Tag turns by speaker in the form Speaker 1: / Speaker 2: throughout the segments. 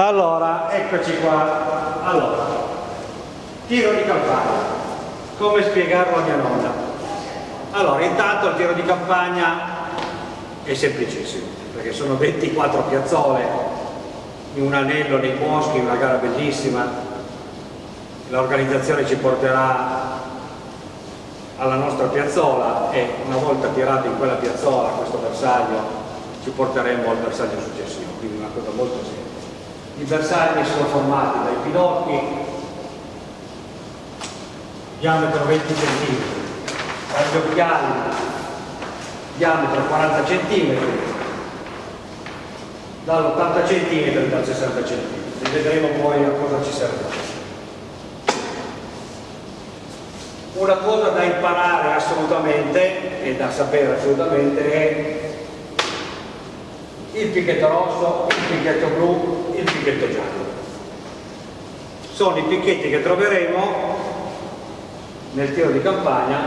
Speaker 1: Allora, eccoci qua. Allora, tiro di campagna. Come spiegarlo a mia nonna? Allora, intanto il tiro di campagna è semplicissimo, perché sono 24 piazzole in un anello nei boschi, una gara bellissima. L'organizzazione ci porterà alla nostra piazzola e una volta tirato in quella piazzola questo bersaglio ci porteremo al bersaglio successivo, quindi una cosa molto semplice. I bersagli sono formati dai pinocchi, diametro 20 cm, dagli occhiali, diametro 40 cm, dall'80 cm e dal 60 cm. Vedremo poi a cosa ci serve. Una cosa da imparare assolutamente e da sapere assolutamente è il picchetto rosso, il picchetto blu, giallo. Sono i picchetti che troveremo nel tiro di campagna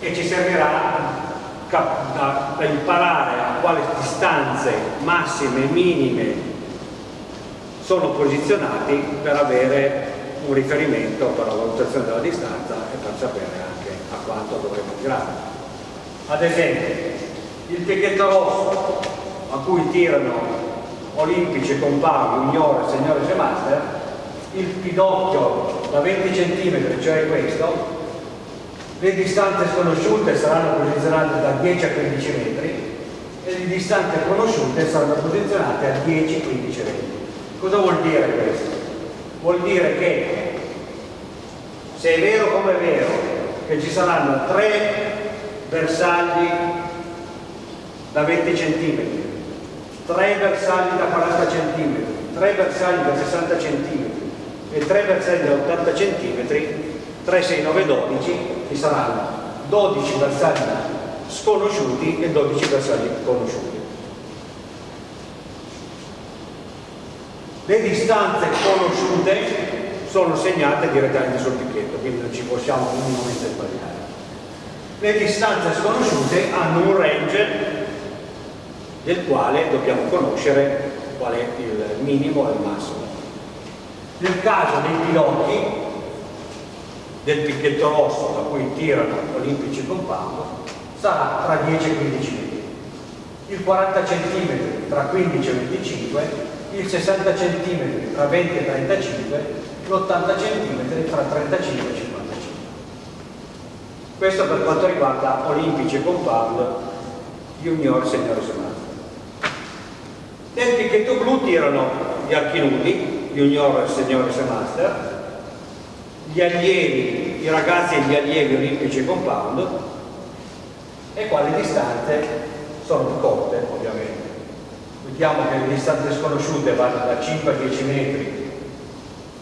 Speaker 1: e ci servirà da imparare a quali distanze massime e minime sono posizionati per avere un riferimento per la valutazione della distanza e per sapere anche a quanto dovremo tirare. Ad esempio, il picchetto rosso a cui tirano olimpici, compagni, junior, signore e master, il pidocchio da 20 cm, cioè questo, le distanze sconosciute saranno posizionate da 10 a 15 metri e le distanze conosciute saranno posizionate a 10, 15 metri. Cosa vuol dire questo? Vuol dire che se è vero come è vero che ci saranno tre bersagli da 20 cm, 3 bersagli da 40 cm, 3 bersagli da 60 cm e 3 bersagli da 80 cm, 3, 6, 9, 12, ci saranno 12 bersagli sconosciuti e 12 bersagli conosciuti. Le distanze conosciute sono segnate direttamente sul picchetto, quindi non ci possiamo minimamente sbagliare. Le distanze sconosciute hanno un range del quale dobbiamo conoscere qual è il minimo e il massimo. Nel caso dei piloti del picchetto rosso da cui tirano olimpici compound sarà tra 10 e 15 metri, il 40 cm tra 15 e 25, il 60 cm tra 20 e 35, l'80 cm tra 35 e 55. Questo per quanto riguarda olimpici compound junior, senior e Nel picchetto blu tirano gli archi nudi, junior, signore e master, gli allievi, i ragazzi e gli allievi olimpici e compound e qua le distanze sono più corte ovviamente. Vediamo che le distanze sconosciute vanno da 5 a 10 metri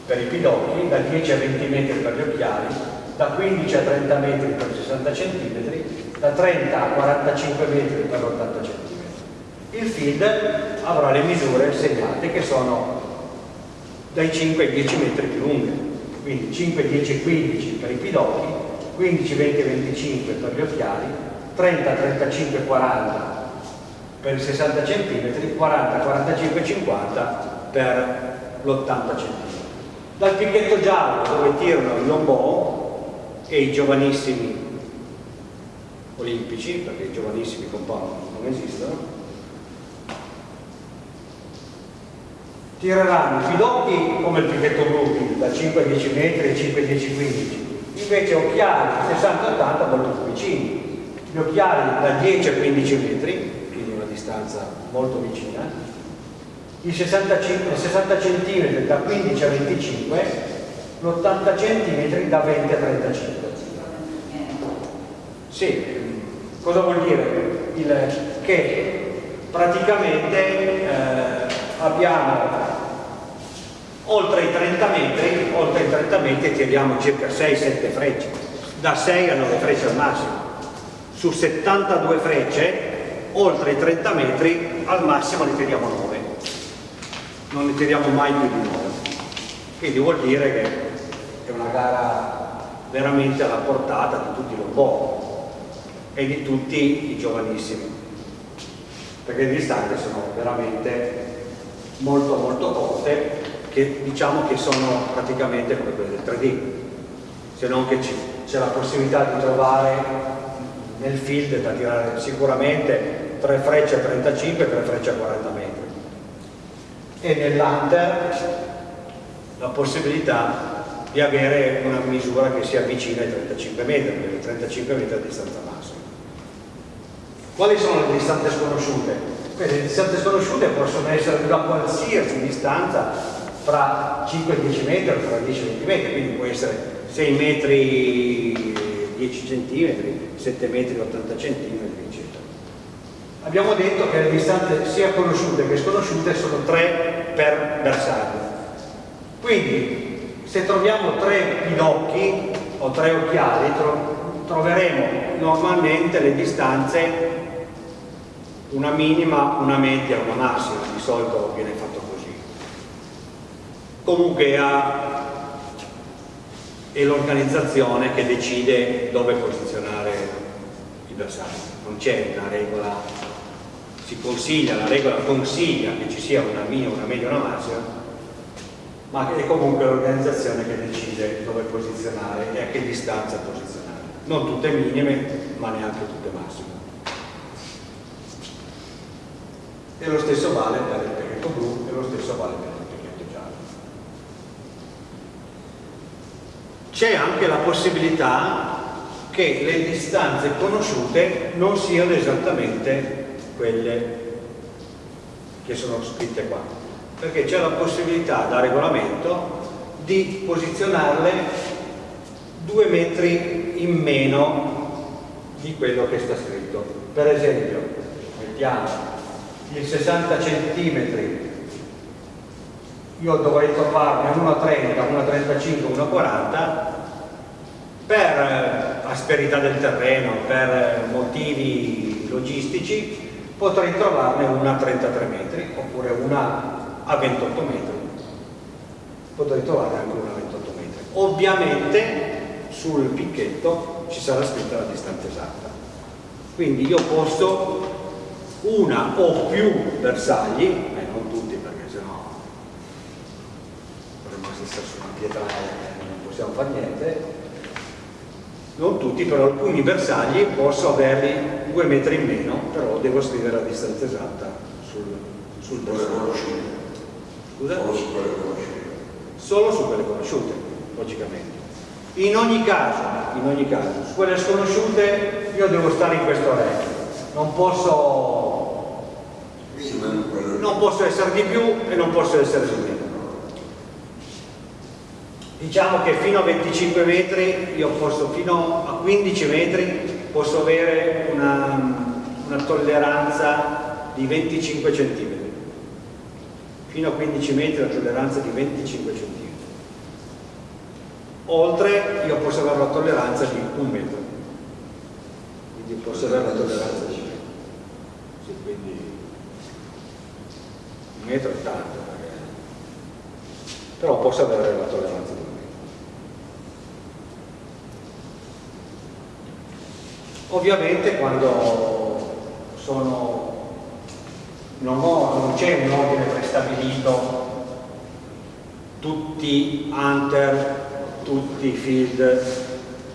Speaker 1: per i pidocchi, da 10 a 20 metri per gli occhiali, da 15 a 30 metri per 60 cm, da 30 a 45 metri per 80 cm il field avrà le misure segnate che sono dai 5 ai 10 metri più lunghe. Quindi 5, 10, 15 per i pidocchi 15, 20, 25 per gli occhiali 30, 35, 40 per i 60 cm 40, 45, 50 per l'80 cm dal picchetto giallo dove tirano i lombò e i giovanissimi olimpici perché i giovanissimi compound non esistono tireranno i pidocchi come il pichetto blu da 5 a 10 metri, 5 a 10 15 invece occhiali 60-80 molto più vicini. Gli occhiali da 10 a 15 metri quindi una distanza molto vicina. I 60, 60 cm da 15 a 25 l'80 cm da 20 a 35 sì, cosa vuol dire? Il, che praticamente eh, abbiamo oltre i 30 metri, oltre i 30 metri tiriamo circa 6-7 frecce, da 6 a 9 frecce al massimo. Su 72 frecce, oltre i 30 metri, al massimo ne tiriamo 9. Non ne tiriamo mai più di 9. Quindi vuol dire che è una gara veramente alla portata di tutti i lombò e di tutti i giovanissimi perché le distanze sono veramente molto molto corte che diciamo che sono praticamente come quelle del 3D se non che c'è la possibilità di trovare nel field da tirare sicuramente 3 frecce a 35 e 3 frecce a 40 metri e nell'hunter la possibilità di avere una misura che si avvicina ai 35 metri, perché 35 metri è la distanza massima. Quali sono le distanze sconosciute? Le distanze sconosciute possono essere da qualsiasi distanza fra 5 e 10 metri o fra 10 e 20 metri, quindi può essere 6 metri 10 centimetri, 7 metri 80 centimetri, eccetera. Abbiamo detto che le distanze sia conosciute che sconosciute sono 3 per bersaglio. Quindi se troviamo tre pinocchi o tre occhiali tro troveremo normalmente le distanze una minima, una media, una massima, di solito viene fatto Comunque è l'organizzazione che decide dove posizionare i bersagli, non c'è una regola, si consiglia, la regola consiglia che ci sia una minima, una media, una massima, ma è comunque l'organizzazione che decide dove posizionare e a che distanza posizionare. Non tutte minime, ma neanche tutte massime. E lo stesso vale per il pacchetto blu e lo stesso vale per il pacchetto giallo. C'è anche la possibilità che le distanze conosciute non siano esattamente quelle che sono scritte qua perché c'è la possibilità da regolamento di posizionarle due metri in meno di quello che sta scritto. Per esempio, mettiamo il 60 cm, io dovrei trovarne 1,30, 1,35, 1,40 per asperità del terreno, per motivi logistici, potrei trovarne una a 33 metri oppure una a 28 metri. Potrei trovare anche una a 28 metri. Ovviamente sul picchetto ci sarà scritta la distanza esatta. Quindi io posso una o più bersagli eh, non tutti perché sennò essere su una pietra e non possiamo fare niente non tutti, però alcuni bersagli posso averli due metri in meno, però devo scrivere la distanza esatta sul, sul bersaglio. Scusa? Solo su quelle conosciute. Solo su quelle conosciute, logicamente. In ogni caso, in ogni caso, su quelle sconosciute io devo stare in questo range. Non posso, non posso essere di più e non posso essere di meno. Diciamo che fino a 25 metri, io posso fino a 15 metri, posso avere una, una tolleranza di 25 cm fino a 15 metri la tolleranza di 25 cm. Oltre io posso avere la tolleranza di un metro. Quindi posso avere la tolleranza di un metro. Sì, quindi un metro è tanto, però posso avere la tolleranza di un metro. Ovviamente quando sono non, c'è un ordine prestabilito tutti hunter, tutti field,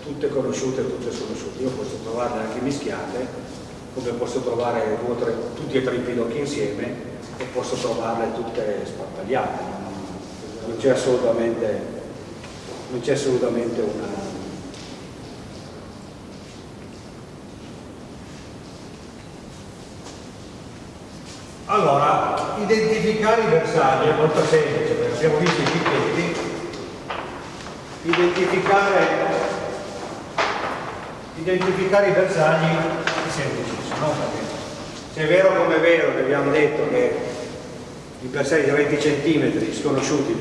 Speaker 1: tutte conosciute tutte sconosciute. Io posso trovarle anche mischiate, come posso trovare tre, tutti e tre i pidocchi insieme e posso trovarle tutte sparpagliate. Non c'è assolutamente, assolutamente una, Allora, identificare i bersagli è molto semplice, perché abbiamo visto i picchetti, identificare, identificare i bersagli è semplicissimo, no? se è vero come è vero che abbiamo detto che i bersagli da 20 cm sconosciuti,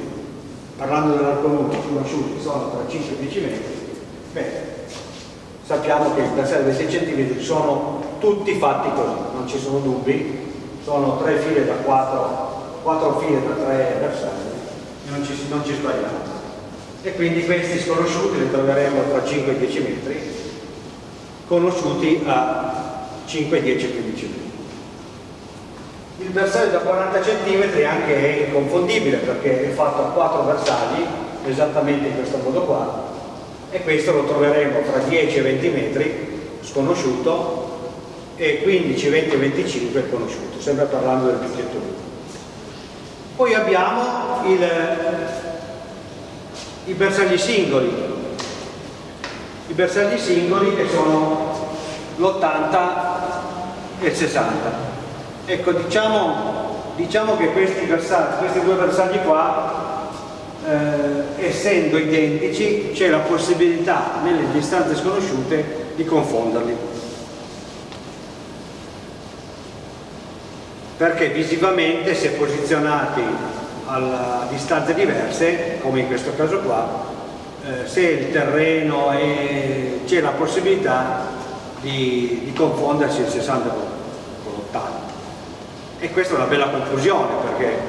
Speaker 1: parlando dell'arconuto, sconosciuti sono tra 5 e 10 metri, beh, sappiamo che i bersagli da 6 cm sono tutti fatti così, non ci sono dubbi, sono tre file da quattro, quattro file da tre bersagli non ci, non ci sbagliamo. E quindi questi sconosciuti li troveremo tra 5 e 10 metri, conosciuti a 5, 10 15 metri. il bersaglio da 40 cm anche è inconfondibile perché è fatto a quattro bersagli esattamente in questo modo qua e questo lo troveremo fra 10 e 20 metri sconosciuto e 15, 20 e 25 conosciuto sempre parlando del biglietto poi abbiamo il, i bersagli singoli. I bersagli singoli che sono l'80 e il 60 ecco diciamo, diciamo che questi, bersagli, questi due bersagli qua eh, essendo identici c'è la possibilità nelle distanze sconosciute di confonderli perché visivamente se posizionati a distanze diverse come in questo caso qua eh, se il terreno c'è la possibilità di, di confondersi il 60 con l'80 e questa è una bella conclusione perché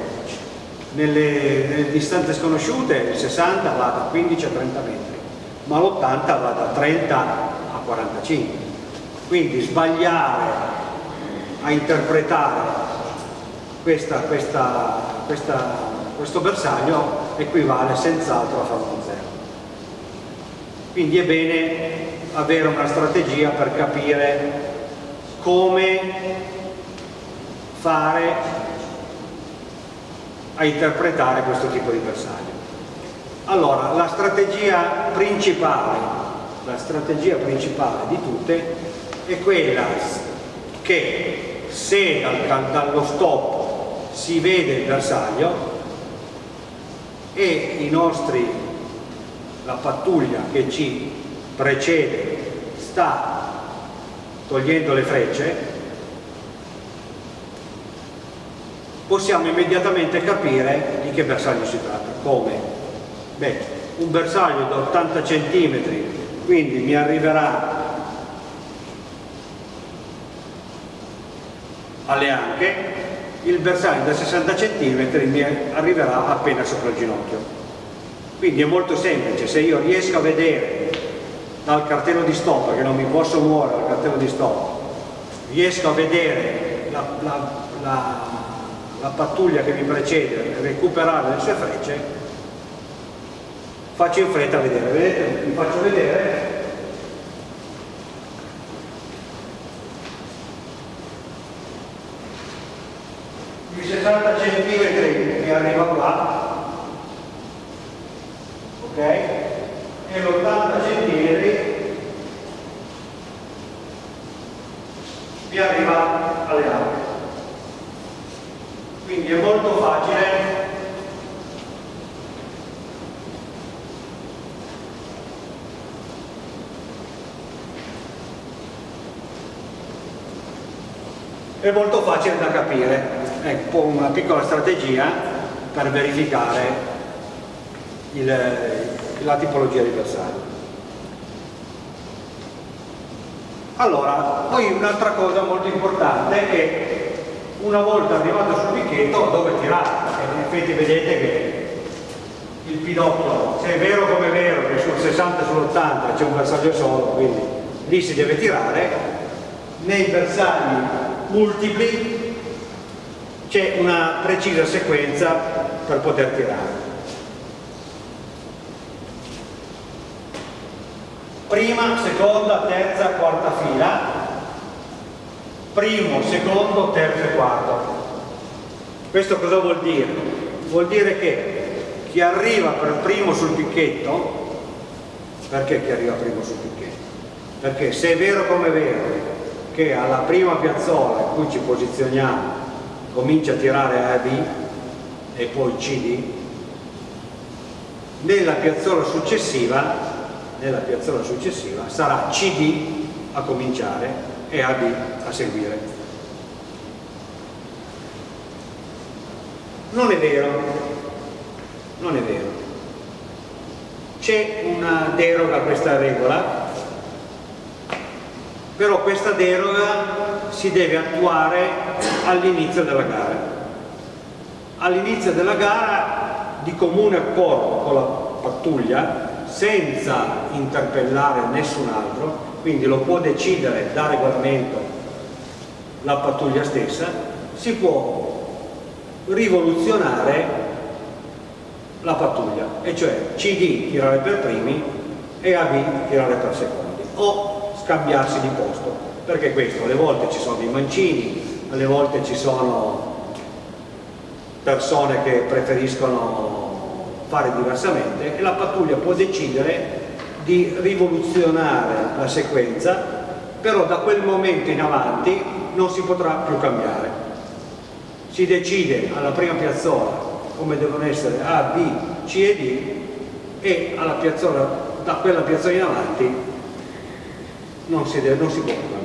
Speaker 1: nelle, nelle distanze sconosciute il 60 va da 15 a 30 metri ma l'80 va da 30 a 45 quindi sbagliare a interpretare questa, questa, questa, questo bersaglio equivale senz'altro a farlo un zero quindi è bene avere una strategia per capire come fare a interpretare questo tipo di bersaglio. Allora, la strategia principale, la strategia principale di tutte è quella che se dal, dallo stop si vede il bersaglio e nostri, la pattuglia che ci precede sta togliendo le frecce possiamo immediatamente capire di che bersaglio si tratta. Come? Beh, un bersaglio da 80 cm, quindi mi arriverà alle anche, il bersaglio da 60 cm mi arriverà appena sopra il ginocchio. Quindi è molto semplice, se io riesco a vedere dal cartello di stop, che non mi posso muovere dal cartello di stop, riesco a vedere la, la, la la pattuglia che mi precede recuperare le sue frecce faccio in fretta a vedere vedete? vi faccio vedere i 60 cm mi arriva qua. Ok? E l'80 cm mi arriva alle altre quindi è molto facile. È molto facile da capire ecco una piccola strategia per verificare il, la tipologia di bersaglio. Allora poi un'altra cosa molto importante è che una volta arrivato sul picchetto dove tirare in effetti vedete che il pidocchio se è vero come è vero che sul 60 e sull'80 c'è un bersaglio solo quindi lì si deve tirare nei bersagli multipli c'è una precisa sequenza per poter tirare prima, seconda, terza, quarta fila primo, secondo, terzo e quarto. Questo cosa vuol dire? Vuol dire che chi arriva per primo sul picchetto, perché chi arriva primo sul picchetto? Perché se è vero come è vero che alla prima piazzola in cui ci posizioniamo comincia a tirare A e B e poi CD, nella piazzola successiva, nella piazzola successiva sarà CD a cominciare e AB a seguire. Non è vero, non è vero. C'è una deroga a questa regola, però questa deroga si deve attuare all'inizio della gara. All'inizio della gara di comune accordo con la pattuglia, senza interpellare nessun altro, quindi lo può decidere da regolamento la pattuglia stessa, si può rivoluzionare la pattuglia e cioè CD tirare per primi e AB tirare per secondi o scambiarsi di posto perché questo? Alle volte ci sono dei mancini alle volte ci sono persone che preferiscono fare diversamente e la pattuglia può decidere di rivoluzionare la sequenza però da quel momento in avanti non si potrà più cambiare. Si decide alla prima piazzola come devono essere A, B, C e D e piazzola, da quella piazzola in avanti non si, deve, non si può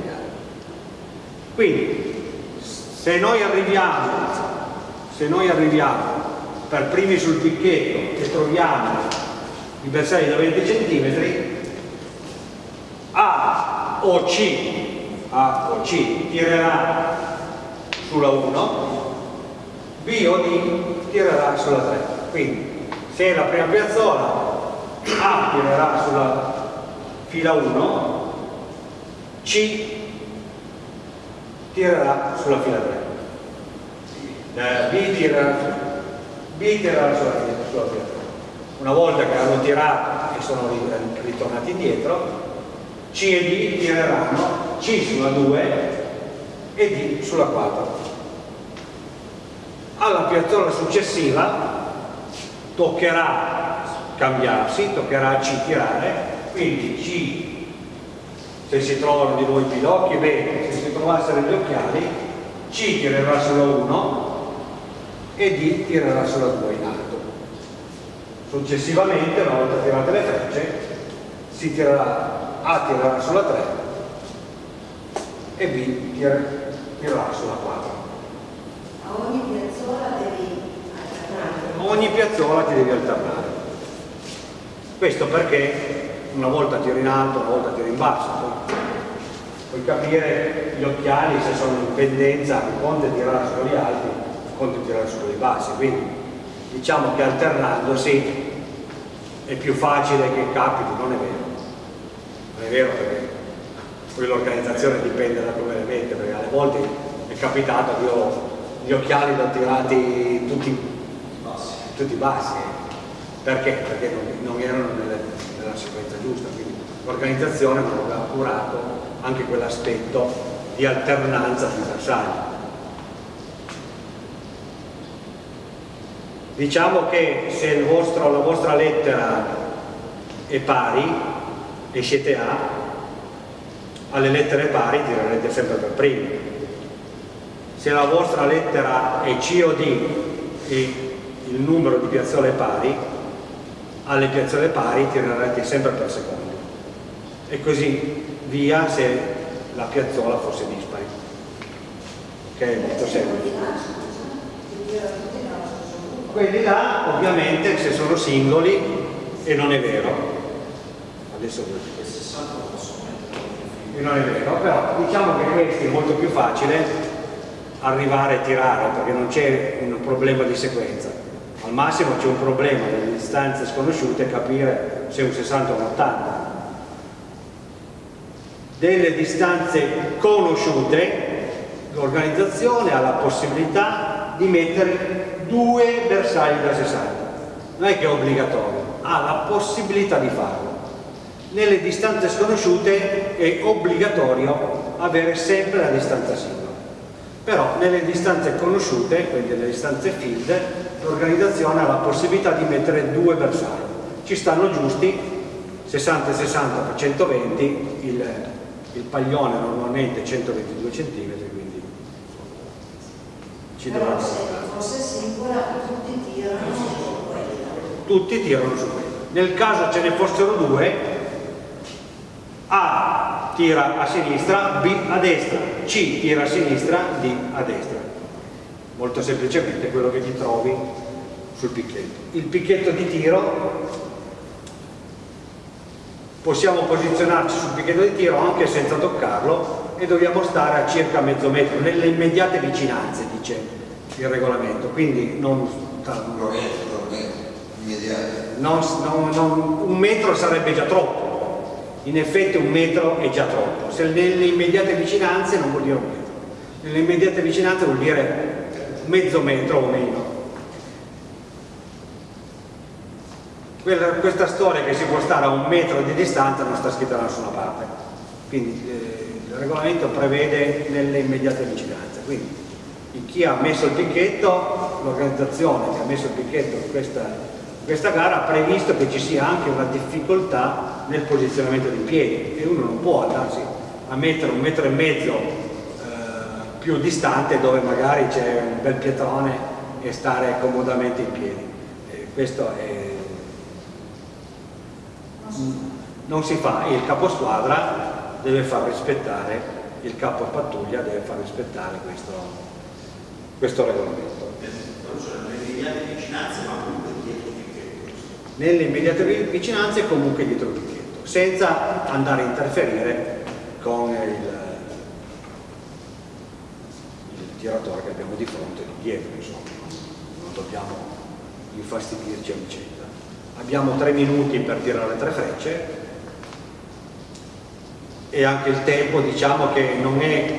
Speaker 1: quindi se noi arriviamo se noi arriviamo per primi sul picchetto e troviamo i bersagli da 20 cm A o C A o C tirerà sulla 1 B o D tirerà sulla 3 quindi se è la prima piazzola A tirerà sulla fila 1 C tirerà sulla fila 3 eh, B tirerà, B tirerà sulla, sulla fila 3 una volta che hanno tirato e sono ritornati indietro C e D tireranno C sulla 2 e D sulla 4 alla piazzola successiva toccherà cambiarsi, toccherà C tirare, quindi C, se si trovano di nuovo i pilocchi, bene, trovassero gli occhiali, C tirerà sulla 1 e D tirerà sulla 2 in alto. Successivamente, una volta tirate le frecce, si tirerà, A tirerà sulla 3 e B tirerà sulla 4
Speaker 2: ogni piazzola devi alternare.
Speaker 1: Ogni piazzola ti devi alternare. Questo perché una volta tiro in alto, una volta tiro in basso. Puoi capire gli occhiali se sono in pendenza, il conte tirerà su quelli alti, il conte tirerà su quelli bassi. Quindi diciamo che alternandosi è più facile che capiti, non è vero. Non è vero perché poi l'organizzazione dipende da come le mette, perché alle volte è capitato che io gli occhiali li ho tirati tutti bassi, tutti bassi. perché? perché non, non erano nelle, nella sequenza giusta quindi l'organizzazione aveva curato anche quell'aspetto di alternanza sui bersagli diciamo che se vostro, la vostra lettera è pari e siete A alle lettere pari tirerete sempre per primi se la vostra lettera è C o D e il numero di piazzole pari, alle piazzole pari tirerete sempre per secondo. E così via se la piazzola fosse dispari. È molto semplice. Quelli là ovviamente se sono singoli e non è vero. Adesso e non è vero, però diciamo che questo è molto più facile arrivare a tirare perché non c'è un problema di sequenza al massimo c'è un problema delle distanze sconosciute capire se è un 60 o un 80 delle distanze conosciute l'organizzazione ha la possibilità di mettere due bersagli da 60 non è che è obbligatorio ha la possibilità di farlo. Nelle distanze sconosciute è obbligatorio avere sempre la distanza singola. Però nelle distanze conosciute, quindi nelle distanze field, l'organizzazione ha la possibilità di mettere due bersagli. Ci stanno giusti 60 60 per 120, il, il paglione normalmente 122 cm, quindi
Speaker 2: ci Però se fosse singola tutti tirano su quella.
Speaker 1: Tutti tirano su quella. Nel caso ce ne fossero due, A tira a sinistra, B a destra, C tira a sinistra, D a destra. Molto semplicemente quello che ti trovi sul picchetto. Il picchetto di tiro possiamo posizionarci sul picchetto di tiro anche senza toccarlo e dobbiamo stare a circa mezzo metro, nelle immediate vicinanze, dice il regolamento. Quindi non, non, non, non un metro sarebbe già troppo in effetti un metro è già troppo, se nelle immediate vicinanze non vuol dire un metro. Nell'immediata vicinanza vuol dire mezzo metro o meno. Quella, questa storia che si può stare a un metro di distanza non sta scritta da nessuna parte. Quindi eh, il regolamento prevede nelle immediate vicinanze. Quindi chi ha messo il picchetto, l'organizzazione che ha messo il picchetto in questa questa gara ha previsto che ci sia anche una difficoltà nel posizionamento dei piedi e uno non può andarsi a mettere un metro e mezzo eh, più distante dove magari c'è un bel pietrone e stare comodamente in piedi. Eh, questo è... non si fa, il caposquadra deve far rispettare, il capo pattuglia deve far rispettare questo, questo regolamento. nelle immediate vicinanze e comunque dietro il picchetto, senza andare a interferire con il, il tiratore che abbiamo di fronte e di dietro, insomma, non dobbiamo infastidirci a vicenda. Abbiamo tre minuti per tirare tre frecce. E anche il tempo diciamo che non è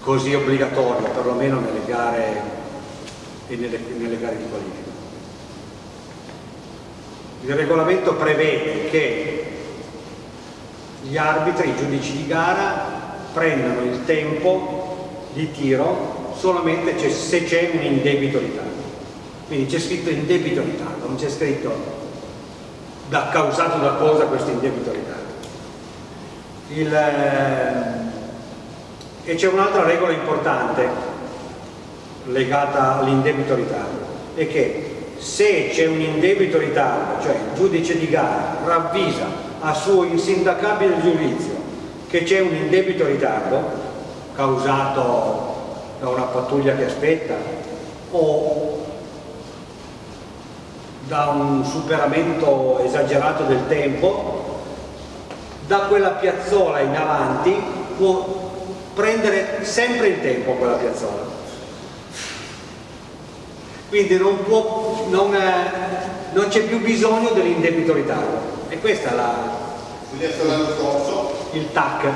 Speaker 1: così obbligatorio, perlomeno nelle gare e nelle, nelle gare di qualifica. Il regolamento prevede che gli arbitri, i giudici di gara prendano il tempo di tiro solamente se c'è un indebito ritardo quindi c'è scritto indebito ritardo non c'è scritto da, causato da cosa questo indebito ritardo eh, e c'è un'altra regola importante legata all'indebito ritardo è che se c'è un indebito ritardo, cioè il giudice di gara ravvisa a suo insindacabile giudizio che c'è un indebito ritardo causato da una pattuglia che aspetta o da un superamento esagerato del tempo, da quella piazzola in avanti può prendere sempre il tempo quella piazzola. Quindi non, può, non, eh, non c'è più bisogno dell'indebito ritardo e questa è la, il TAC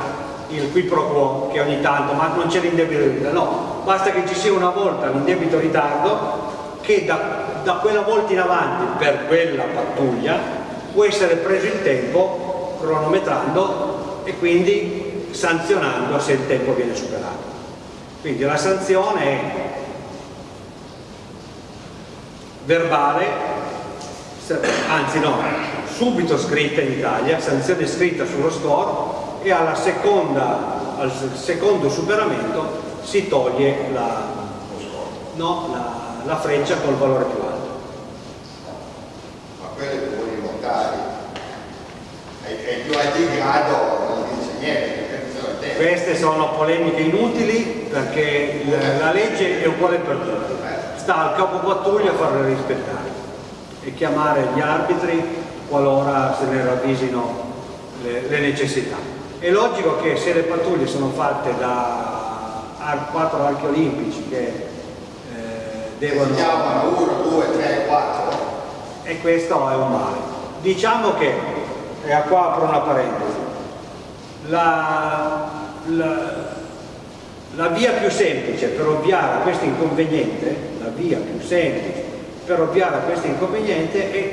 Speaker 1: il qui pro quo che ogni tanto ma non c'è l'indebito ritardo no, basta che ci sia una volta l'indebito ritardo che da, da quella volta in avanti per quella pattuglia può essere preso il tempo cronometrando e quindi sanzionando se il tempo viene superato quindi la sanzione è verbale, anzi no, subito scritta in Italia, sanzione scritta sullo score e seconda, al secondo superamento si toglie la, no, la, la freccia col valore più alto.
Speaker 3: Ma quelle che vuoi votare ai dice niente.
Speaker 1: Queste sono polemiche inutili perché la legge è uguale per tutti sta al capo pattuglia a farle rispettare e chiamare gli arbitri qualora se ne ravvisino le, le necessità. È logico che se le pattuglie sono fatte da quattro archi olimpici che eh, devono...
Speaker 3: Si chiamano 1, 2, 3, 4
Speaker 1: e questo è un male. Diciamo che, e qua apro una parentesi, la, la la via più semplice per ovviare a questo inconveniente, la via più semplice per ovviare a questo inconveniente è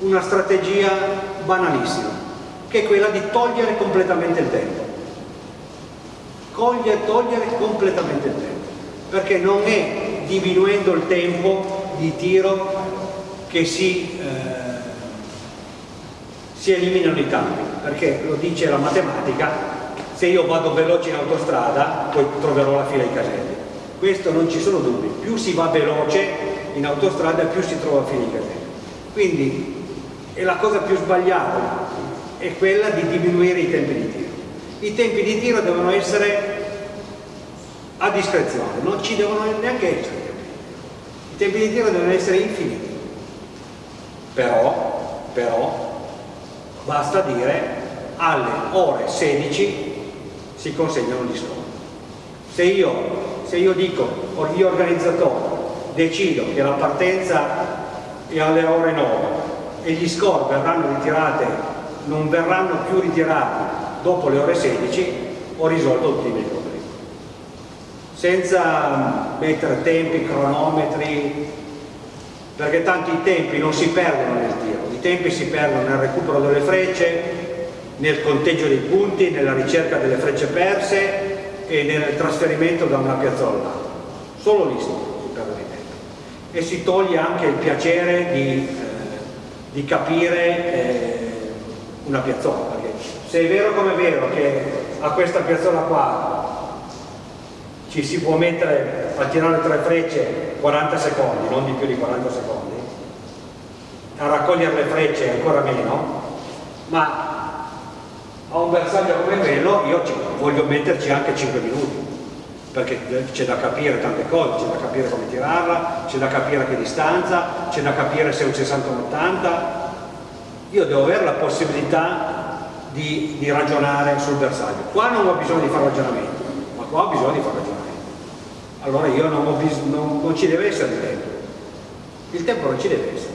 Speaker 1: una strategia banalissima, che è quella di togliere completamente il tempo. Coglie, togliere completamente il tempo, perché non è diminuendo il tempo di tiro che si, si eliminano i cambi, perché lo dice la matematica, se io vado veloce in autostrada poi troverò la fila ai caselli. Questo non ci sono dubbi più si va veloce in autostrada più si trova la fila ai caselli. Quindi è la cosa più sbagliata è quella di diminuire i tempi di tiro. I tempi di tiro devono essere a discrezione non ci devono neanche essere. I tempi di tiro devono essere infiniti. Però, però basta dire alle ore 16 si consegnano gli sconti. Se io, se io dico, o io organizzatore, decido che la partenza è alle ore 9 e gli score verranno ritirati, non verranno più ritirati dopo le ore 16, ho risolto tutti i miei problemi senza mettere tempi, cronometri perché tanto i tempi non si perdono nel tiro tempi si perdono nel recupero delle frecce nel conteggio dei punti, nella ricerca delle frecce perse e nel trasferimento da una piazzola. All'altra solo lì si perdono i tempi e si toglie anche il piacere di, eh, di capire eh, una piazzola perché se è vero come è vero che a questa piazzola qua ci si può mettere a tirare tre frecce 40 secondi, non di più di 40 secondi, a raccogliere le frecce ancora meno, ma a un bersaglio come quello io voglio metterci anche 5 minuti, perché c'è da capire tante cose, c'è da capire come tirarla, c'è da capire a che distanza, c'è da capire se è un 60-80, io devo avere la possibilità di, di, ragionare sul bersaglio. Qua non ho bisogno di fare ragionamento, ma qua ho bisogno di fare ragionamento allora io non, non, non ci deve essere il tempo. Il tempo non ci deve essere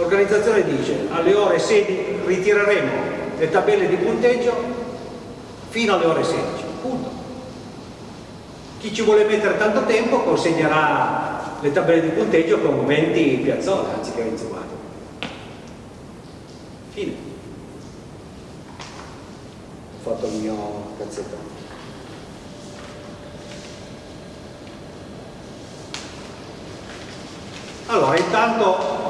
Speaker 1: l'organizzazione dice alle ore 16 ritireremo le tabelle di punteggio fino alle ore 16 punto. Chi ci vuole mettere tanto tempo consegnerà le tabelle di punteggio con 20 piazzole anziché 24 fine. Ho fatto il mio cazzetto. Allora, intanto